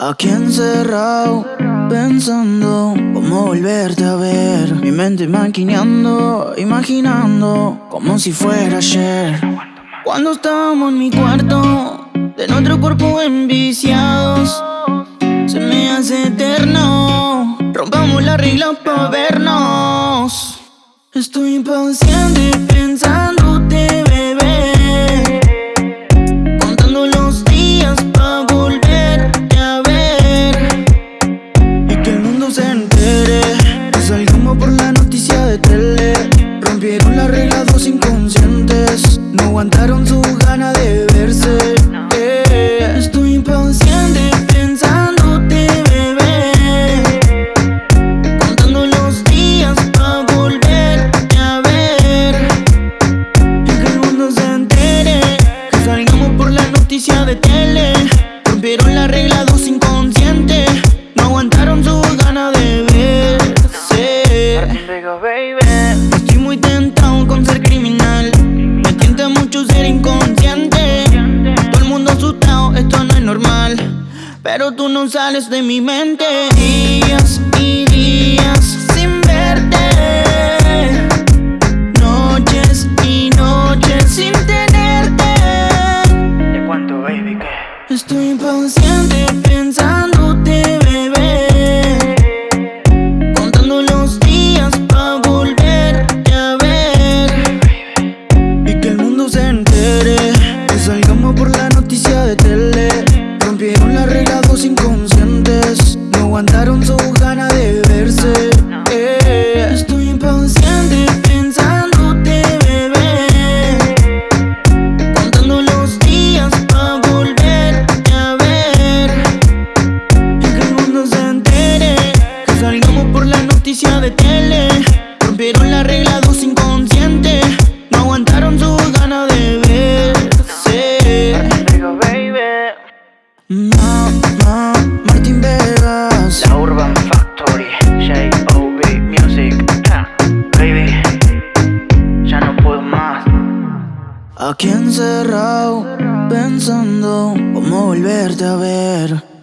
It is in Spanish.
Aquí encerrado, pensando cómo volverte a ver. Mi mente maquineando, imaginando como si fuera ayer. Cuando estábamos en mi cuarto, de nuestro cuerpo enviciados, se me hace eterno. Rompamos la regla para vernos. Estoy impaciente aguantaron su gana de verse. Eh, estoy impaciente pensándote, bebé. Contando los días pa' volverte a ver. Y que el mundo se entere Que salgamos por la noticia de tele. Rompieron la regla 250 Pero tú no sales de mi mente. Días y días sin verte. Noches y noches sin tenerte. ¿De cuánto, baby? ¿Qué? Estoy impaciente pensándote, bebé. Contando los días para volverte a ver. Y que el mundo se entere Que salgamos por la noticia de tele. Rompieron las reglas dos inconscientes No aguantaron su gana de verse. Eh, Estoy impaciente pensándote, bebé Contando los días para volverte a ver. Y que el mundo se entere Que salgamos por la noticia de tele. Rompieron la regla dos inconscientes No aguantaron su gana de verse. Rico, Martín Vegas La Urban Factory, J.O.B. Music. Baby, ya no puedo más. Aquí encerrado Pensando cómo volverte a ver